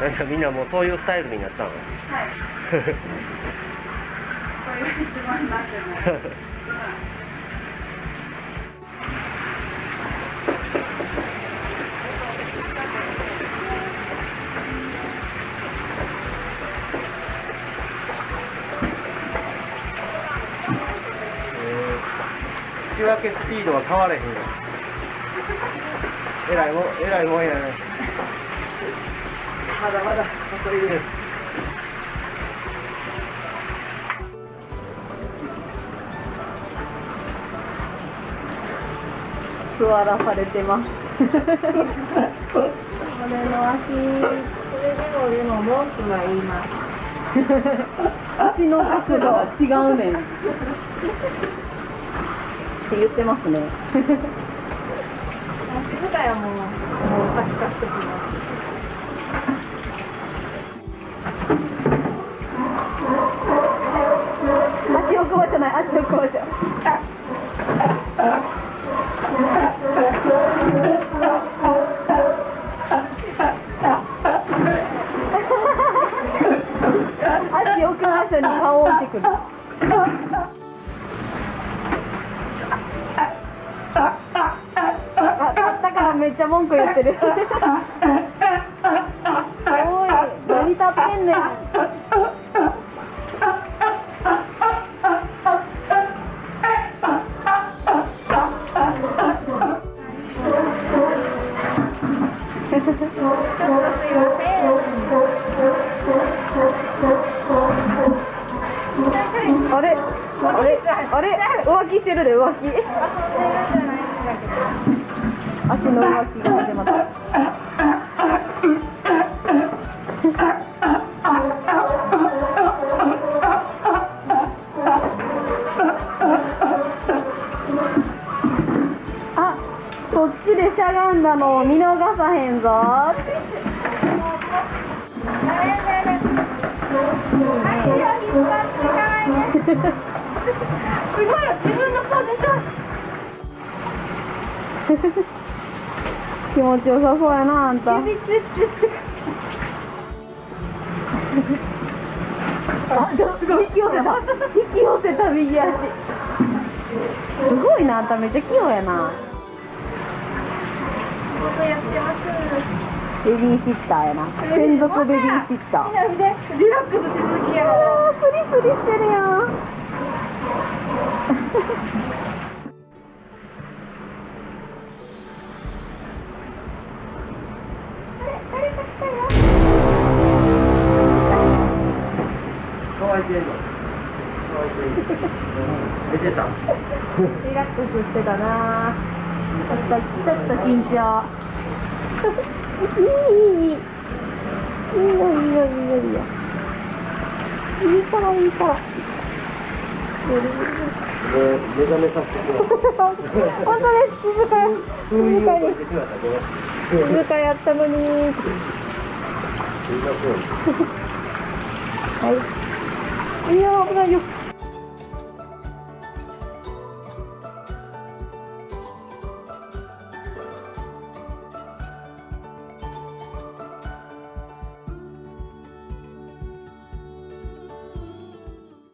なんかみんなもうそういうスタイルになったの？は い。これが一番なってます。仕分けスピードは変われへんよえらいもんえらいもんやねまだまだ残りです座らされてます。これの足、それでもでも文句は言います。足の角度は違うねん。って言ってますね。水だよもうもうカチカチときます足をく場じゃない足をじゃに顔を置いてくる。ゃ文句言ってる。おい、何立ってんねん。ちょっとすいません。あれあれあれ浮気してるで浮気足の浮気が始まったあそっちでしゃがんだのを見逃さへんぞすごいよ、自分のポジション。気持ちよさそうやなあんた指チュッチュして。あすごい引き寄せた引き寄せた右足すごいなあんためっちゃ器用やな僕やってます。ベビーシッターやな専属ベビーシッターリラックスしすぎや。スリスリしてるやんてんの。乾いてたリラックスしてたな。ちょっとちょっと緊張いいいいいいいいいよいいよいいよいいよいいからいいから目覚めさせてくだ。さい本当です静か静かに静かやったのにはい哎呀我不敢游